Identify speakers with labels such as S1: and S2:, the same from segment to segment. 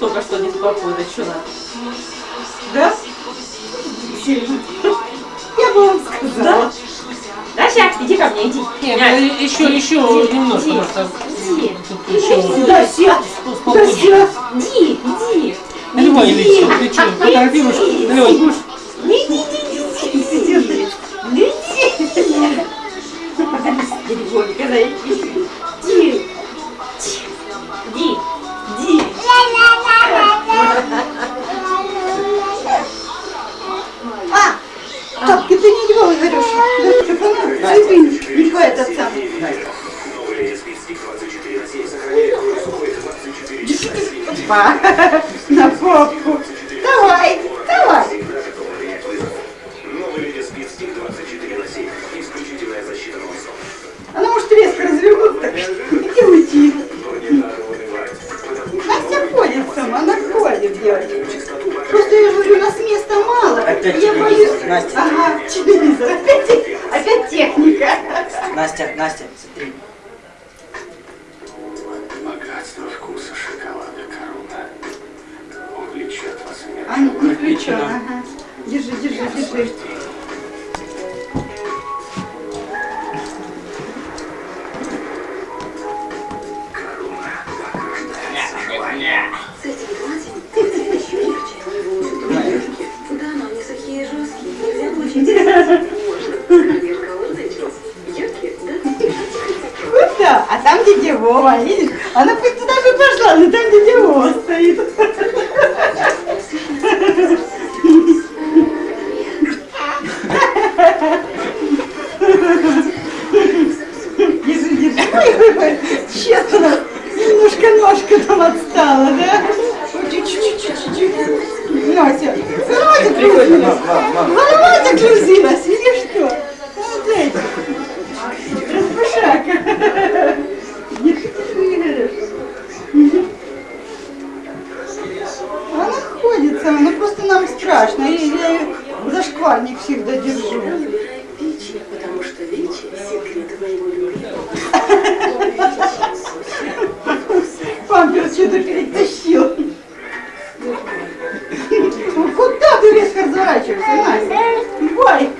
S1: Только что не спокойно, что надо?
S2: Да? Я бы вам сказала.
S1: Даша, иди ко мне, иди.
S3: Нет, ну, еще, еще немножко, может, там
S1: Иди,
S3: тут еще...
S2: Дася,
S3: полпудика.
S2: Дася.
S1: иди, иди.
S3: Наливай, Ильич, ты что, фотографируешь? Наливай, будешь?
S2: Не иди, иди, иди, иди, иди, иди.
S1: Телефоника, дай.
S2: Иди, Па, на попку. Давай, давай.
S4: Новый леди Спид Стик 24 на 7. Исключительная защита волосов.
S2: Она может резко развернуться, так иди уйти. Настя ходит сама, она ходит, девочка. Просто я говорю, у нас места мало.
S5: Опять
S2: я боюсь.
S5: Настя.
S2: Ага, телевизор. Опять, опять техника.
S5: Настя, Настя, смотри.
S6: Скажи, шоколадный вкус. Яркий, да?
S2: Куда? А там дядя Вова, видишь? Она хоть туда бы пошла, но там дядя Вова стоит. Держи, держи. Честно, немножко ножка там отстала, да? Чуть-чуть, чуть-чуть. Нася, голова закрутилась. Шкварник всегда держу.
S6: Потому что секрет моего.
S2: Памперс что-то перетащил. Ну, Куда ты резко разворачиваешься, Настя? Ой!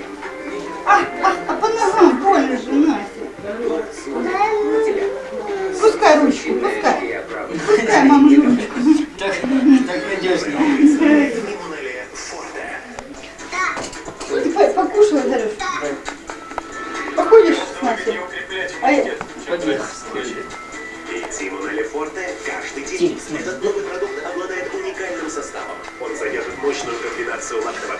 S4: Этот новый продукт обладает уникальным составом. Он содержит мощную комбинацию лактового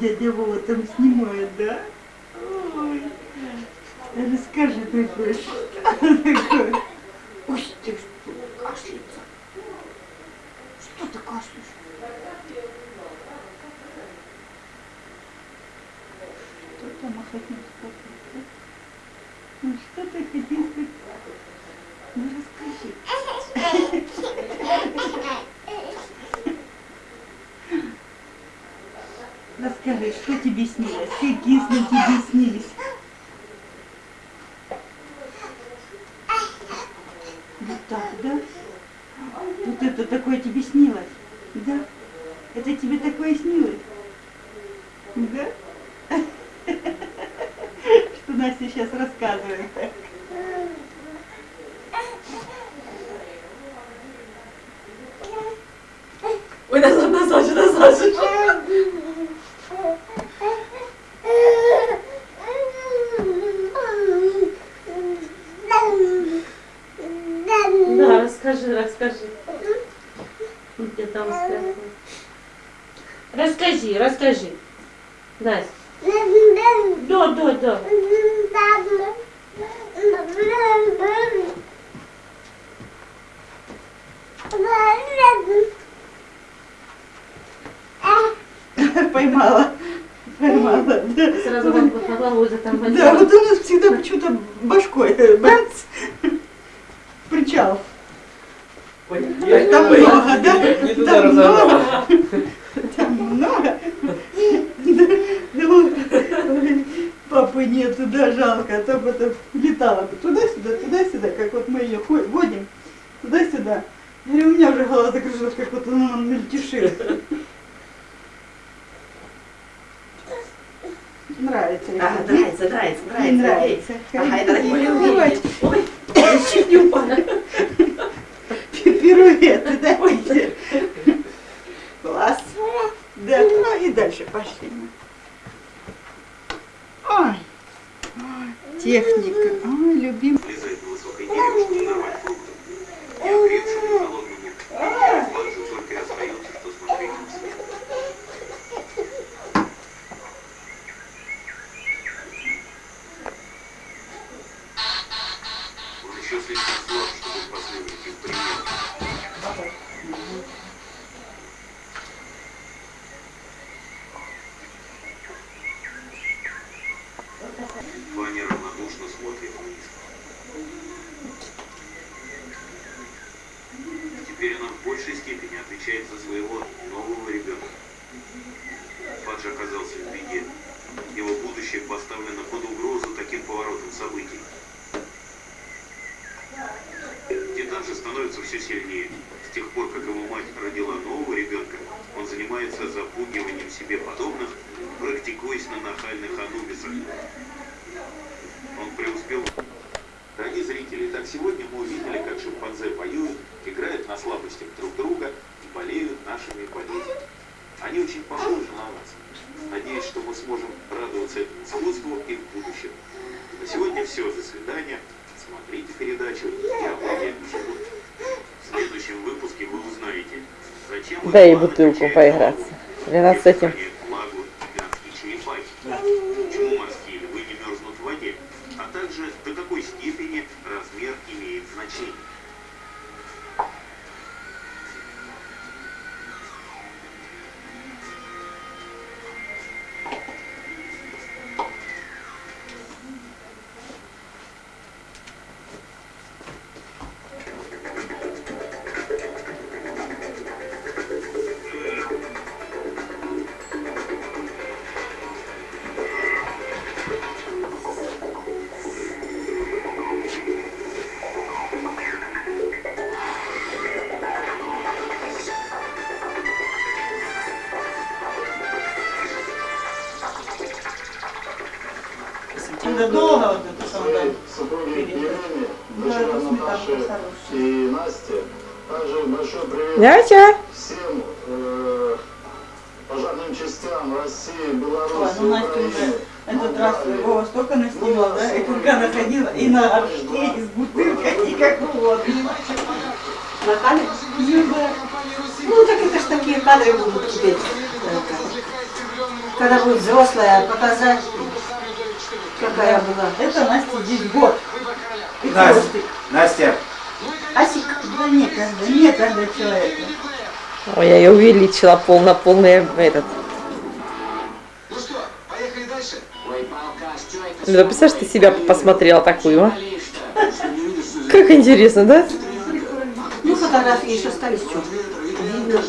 S2: Дядя Вова там снимает, да? Ой. Расскажи такое, что? Ой, ты что, кашляется? Что ты кашляешь? Что там хотел сказать? Ну что ты хотел сказать? Ну расскажи. Расскажи, что тебе снилось? Какие сны тебе снились? Вот так, да? Вот это такое тебе снилось? Да? Это тебе такое снилось? Да? Что Настя сейчас рассказывает.
S1: Ой, назад, назад, назад. Да, расскажи, расскажи. Он тебе там спрятал. Расскажи, расскажи. Настя. Да, да, да.
S2: Поймала. Поймала.
S1: Сразу вам голову за там
S2: Да, вот у нас всегда почему-то башкой э, бац, причал.
S3: Ой,
S2: Там много, да?
S3: Не туда
S2: Там много. Там много. Ой, Папы нету, да, жалко, а то бы это летала бы туда-сюда, туда-сюда, как вот мы ее водим, туда-сюда. Я говорю, у меня уже голова закружилась, как вот она мельтешит. Нравится.
S1: А, нравится, нравится, нравится.
S2: нравится.
S1: Ага, это
S2: Ходить,
S1: такое
S2: давай.
S1: Ой, я
S4: Же становится все сильнее. С тех пор, как его мать родила нового ребенка, он занимается запугиванием себе подобных, практикуясь на нахальных анубисах. Он преуспел. Дорогие зрители, так сегодня мы увидели, как шимпанзе поют, играют на слабостях друг друга
S1: Дай бутылку поиграться. Для нас с этим.
S2: Надо долго вот это самое. Да, это сметанка
S7: и Насте. Также большой привет
S1: Дядя!
S7: всем э, пожарным частям России,
S2: Ой,
S7: Беларуси,
S2: ну Настя уже этот раз Вова столько наснимал, да, и курка находила, и на горшке, и с бутылкой, и как угодно.
S1: На камере?
S2: Ну.
S8: Ну, так это ж такие кадры будут теперь. Когда будет взрослая, показать, какая была.
S2: Это Настя здесь год.
S5: Настя. Настя,
S2: Асик, да некогда, некогда человека.
S1: Ой, я ее увеличила пол на полный этот.
S4: Ну что, поехали дальше?
S1: Ну, да представляешь, ты себя посмотрела такую, а? Как интересно, да?
S8: Ну, фотографии еще остались, что видно.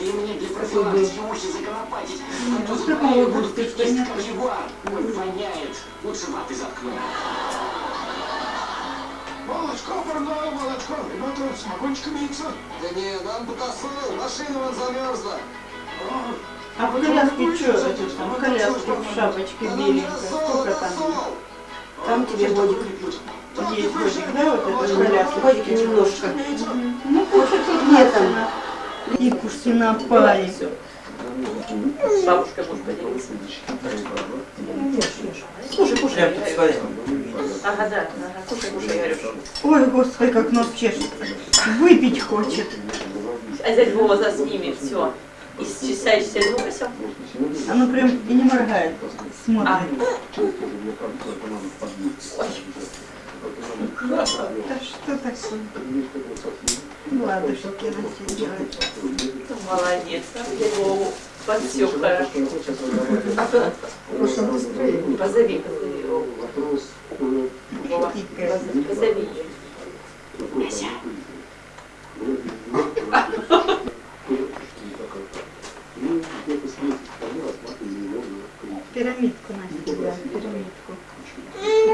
S8: Какой был.
S2: Ну, с какого года ты что нет?
S4: Молочко парное, молочко. Ребята, самогончик имеется? Да не, нам потасыл, машина вон замерзла.
S2: А в коляске что это там? В коляске в шапочке беленькая. Сколько там?
S8: Там тебе годик.
S2: Есть годик, да, вот это в коляске?
S8: Годики немножко.
S2: Ну, кушать
S8: Нет там.
S2: И кушай на паре.
S1: Бабушка может поделиться.
S8: Слушай, кушай.
S5: прям тут смотри.
S1: Ага, да, ага, кушай, кушай, я говорю.
S2: Ой, господи, как нос чешет. Выпить хочет.
S1: А дядя Вова заснимет, все. И чесаешься ну все.
S2: Оно прям и не моргает.
S1: А,
S2: Смотрит. Да что такое? Ладушки Настя делает.
S1: молодец. Вову подсек хорошо. Позови, позови Вову. Вова,
S2: Хитрая.
S1: поз- позови
S2: пирамидку, Настя, да, пирамидку.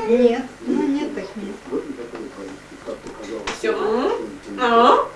S2: Нет,
S1: ну
S2: нет, так нет. Все?
S1: А?